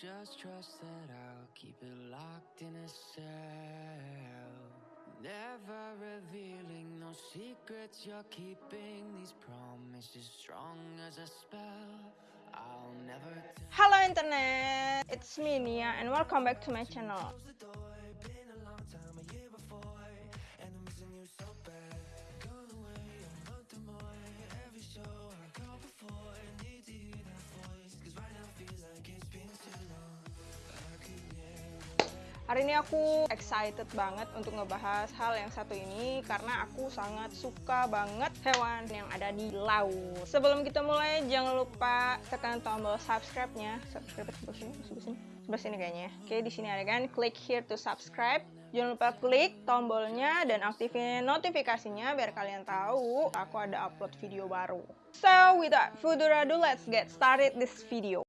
just trust that I'll keep it locked in a cell. Never revealing no secrets you're keeping. These promises strong as a spell. I'll never tell. Halo internet, it's me Nia and welcome back to my channel. Hari ini aku excited banget untuk ngebahas hal yang satu ini karena aku sangat suka banget hewan yang ada di laut. Sebelum kita mulai, jangan lupa tekan tombol subscribe-nya. Subscribe sebelah sini, sebelah sini, sebelah sini kayaknya. Oke, di sini ada kan, klik here to subscribe. Jangan lupa klik tombolnya dan aktifin notifikasinya biar kalian tahu aku ada upload video baru. So, without further ado, let's get started this video.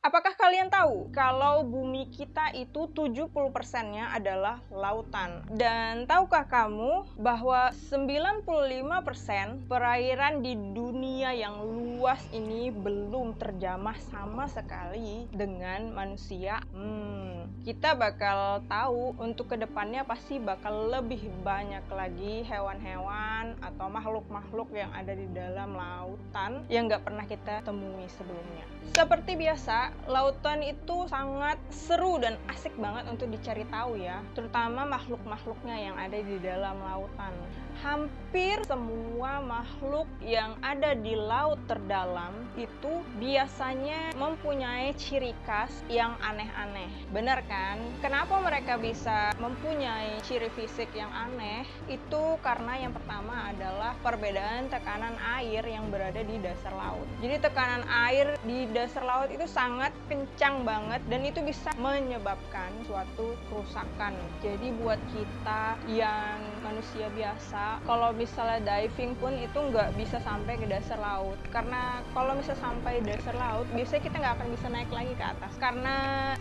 Apakah kalian tahu kalau bumi kita itu 70%-nya adalah lautan? Dan tahukah kamu bahwa 95% perairan di dunia yang luas ini belum terjamah sama sekali dengan manusia? Hmm, kita bakal tahu untuk ke depannya pasti bakal lebih banyak lagi hewan-hewan atau makhluk-makhluk yang ada di dalam lautan yang nggak pernah kita temui sebelumnya. Seperti biasa, lautan itu sangat seru dan asik banget untuk dicari tahu ya, terutama makhluk-makhluknya yang ada di dalam lautan. Hampir semua makhluk yang ada di laut terdalam itu biasanya mempunyai ciri khas yang aneh-aneh. Benar kan? Kenapa mereka bisa mempunyai ciri fisik yang aneh? Itu karena yang pertama adalah perbedaan tekanan air yang berada di dasar laut. Jadi tekanan air di dasar laut itu sangat kencang banget dan itu bisa menyebabkan suatu kerusakan. Jadi buat kita yang manusia biasa, kalau misalnya diving pun itu nggak bisa sampai ke dasar laut. Karena kalau misalnya sampai dasar laut, biasanya kita nggak akan bisa naik lagi ke atas. Karena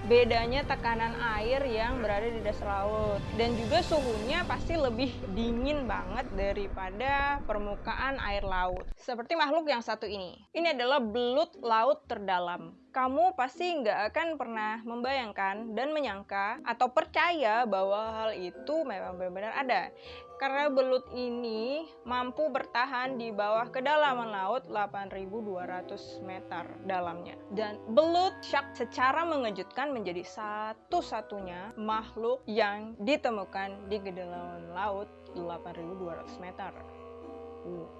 bedanya tekanan air yang berada di dasar laut. Dan juga suhunya pasti lebih dingin banget daripada permukaan air laut. Seperti makhluk yang satu ini. Ini adalah belut laut terdalam kamu pasti nggak akan pernah membayangkan dan menyangka atau percaya bahwa hal itu memang benar-benar ada. Karena belut ini mampu bertahan di bawah kedalaman laut 8.200 meter dalamnya. Dan belut shark secara mengejutkan menjadi satu-satunya makhluk yang ditemukan di kedalaman laut 8.200 meter.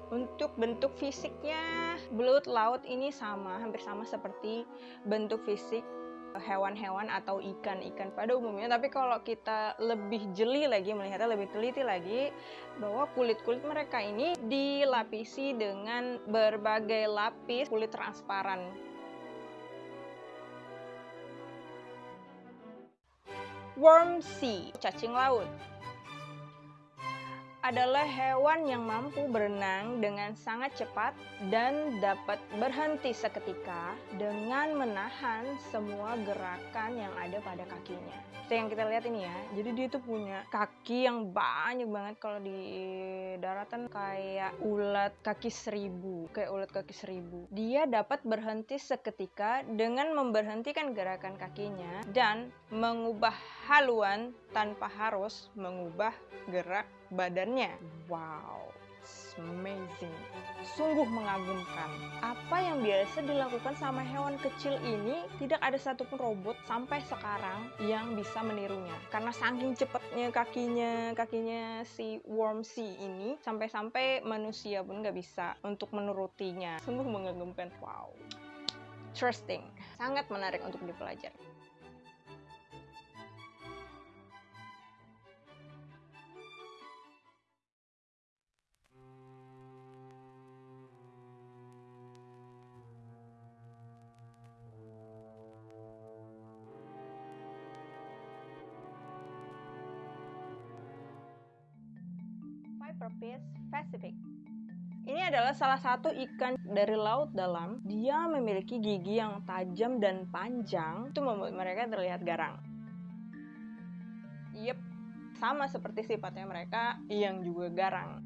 Untuk bentuk fisiknya, belut laut ini sama, hampir sama seperti bentuk fisik hewan-hewan atau ikan-ikan pada umumnya. Tapi kalau kita lebih jeli lagi, melihatnya lebih teliti lagi, bahwa kulit-kulit mereka ini dilapisi dengan berbagai lapis kulit transparan. Worm sea, cacing laut adalah hewan yang mampu berenang dengan sangat cepat dan dapat berhenti seketika dengan menahan semua gerakan yang ada pada kakinya. Itu yang kita lihat ini ya. Jadi dia tuh punya kaki yang banyak banget kalau di daratan kayak ulat kaki seribu, kayak ulat kaki seribu. Dia dapat berhenti seketika dengan memberhentikan gerakan kakinya dan mengubah haluan tanpa harus mengubah gerak badannya. Wow, amazing. Sungguh mengagumkan. Apa yang biasa dilakukan sama hewan kecil ini tidak ada satupun robot sampai sekarang yang bisa menirunya. Karena saking cepatnya kakinya, kakinya si worm sea ini sampai-sampai manusia pun nggak bisa untuk menurutinya. Sungguh mengagumkan. Wow. Interesting. Sangat menarik untuk dipelajari. Viperpis Pacific. Ini adalah salah satu ikan dari laut dalam. Dia memiliki gigi yang tajam dan panjang, itu membuat mereka terlihat garang. Yep, sama seperti sifatnya mereka yang juga garang.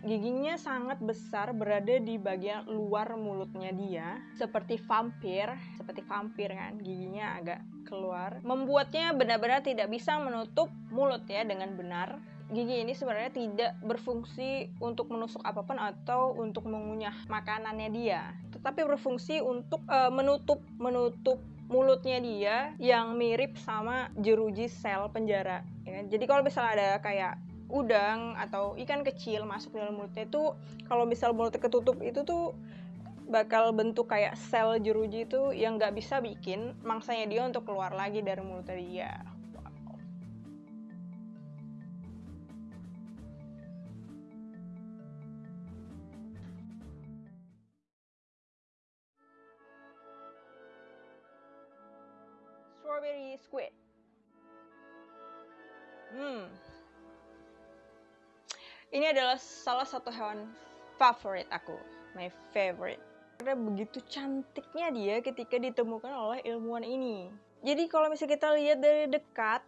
Giginya sangat besar berada di bagian luar mulutnya dia seperti vampir seperti vampir kan giginya agak keluar membuatnya benar-benar tidak bisa menutup mulut ya dengan benar gigi ini sebenarnya tidak berfungsi untuk menusuk apa pun atau untuk mengunyah makanannya dia, tetapi berfungsi untuk uh, menutup menutup mulutnya dia yang mirip sama jeruji sel penjara. Ya. Jadi kalau misalnya ada kayak udang atau ikan kecil masuk dalam mulutnya itu kalau misal mulutnya ketutup itu tuh bakal bentuk kayak sel jeruji itu yang nggak bisa bikin mangsanya dia untuk keluar lagi dari mulutnya dia. strawberry squid. Hmm. Ini adalah salah satu hewan favorit aku, my favorite. Karena begitu cantiknya dia ketika ditemukan oleh ilmuwan ini. Jadi kalau misalnya kita lihat dari dekat,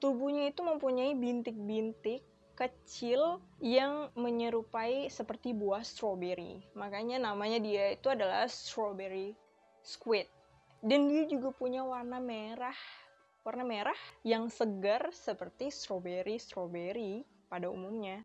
tubuhnya itu mempunyai bintik-bintik kecil yang menyerupai seperti buah strawberry. Makanya namanya dia itu adalah strawberry squid dan dia juga punya warna merah warna merah yang segar seperti strawberry strawberry pada umumnya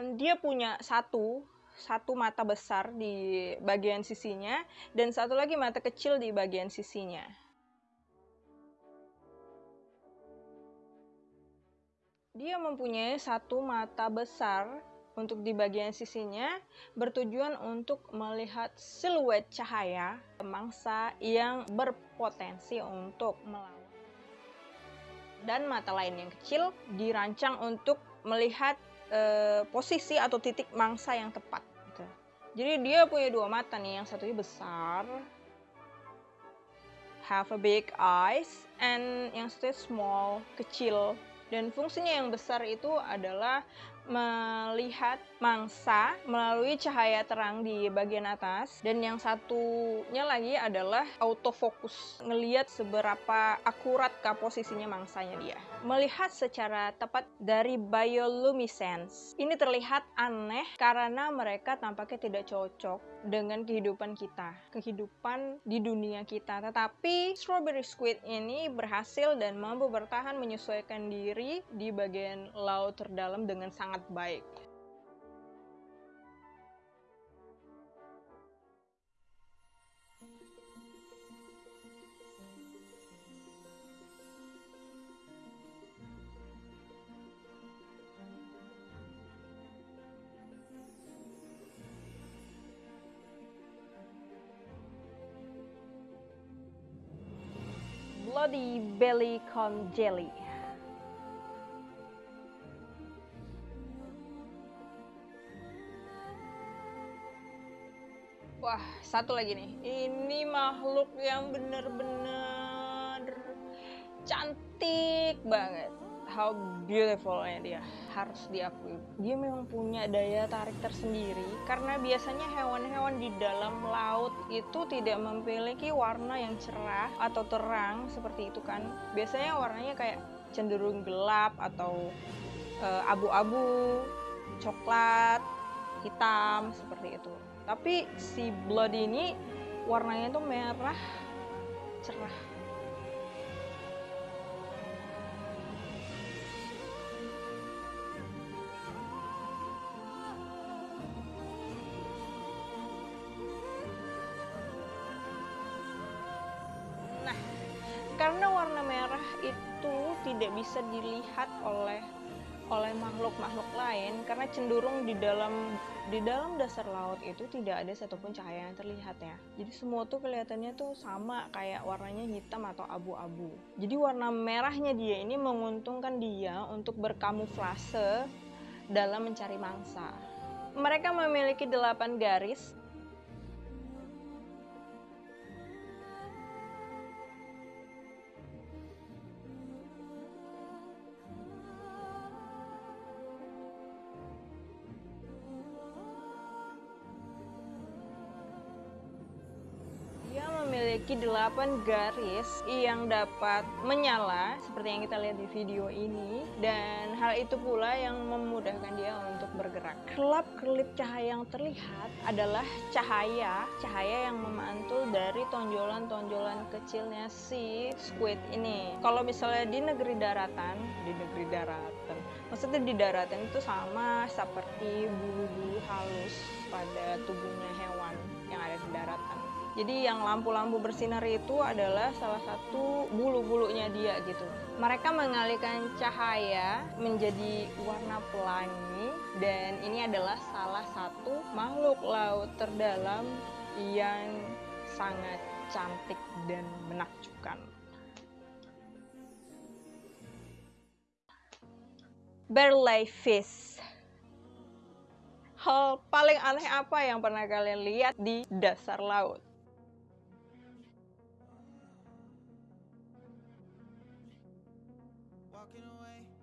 And dia punya satu satu mata besar di bagian sisinya dan satu lagi mata kecil di bagian sisinya. Dia mempunyai satu mata besar untuk di bagian sisinya bertujuan untuk melihat siluet cahaya mangsa yang berpotensi untuk melawan. Dan mata lain yang kecil dirancang untuk melihat e, posisi atau titik mangsa yang tepat. Jadi dia punya dua mata nih, yang satunya besar, have a big eyes, and yang satunya small, kecil. Dan fungsinya yang besar itu adalah melihat mangsa melalui cahaya terang di bagian atas. Dan yang satunya lagi adalah autofocus ngelihat seberapa akurat ke posisinya mangsanya dia. Melihat secara tepat dari bioluminescence. Ini terlihat aneh karena mereka tampaknya tidak cocok dengan kehidupan kita kehidupan di dunia kita. Tetapi strawberry squid ini berhasil dan mampu bertahan menyesuaikan diri di bagian laut terdalam dengan sangat sangat baik. Bloody Belly Con Jelly Wah, satu lagi nih. Ini makhluk yang bener-bener cantik banget. How beautiful ya dia. Harus diakui. Dia memang punya daya tarik tersendiri karena biasanya hewan-hewan di dalam laut itu tidak memiliki warna yang cerah atau terang seperti itu kan. Biasanya warnanya kayak cenderung gelap atau eh, abu-abu, uh, coklat, hitam seperti itu tapi si blood ini warnanya tuh merah cerah. Nah, karena warna merah itu tidak bisa dilihat oleh oleh makhluk-makhluk lain karena cenderung di dalam di dalam dasar laut itu tidak ada satupun cahaya yang terlihat ya. Jadi semua tuh kelihatannya tuh sama kayak warnanya hitam atau abu-abu. Jadi warna merahnya dia ini menguntungkan dia untuk berkamuflase dalam mencari mangsa. Mereka memiliki delapan garis memiliki 8 garis yang dapat menyala seperti yang kita lihat di video ini dan hal itu pula yang memudahkan dia untuk bergerak. Kelap-kelip cahaya yang terlihat adalah cahaya cahaya yang memantul dari tonjolan-tonjolan kecilnya si squid ini. Kalau misalnya di negeri daratan, di negeri daratan, maksudnya di daratan itu sama seperti bulu-bulu halus pada tubuhnya hewan yang ada di daratan. Jadi yang lampu-lampu bersinar itu adalah salah satu bulu-bulunya dia gitu. Mereka mengalihkan cahaya menjadi warna pelangi dan ini adalah salah satu makhluk laut terdalam yang sangat cantik dan menakjubkan. Barley fish Hal paling aneh apa yang pernah kalian lihat di dasar laut? walking away.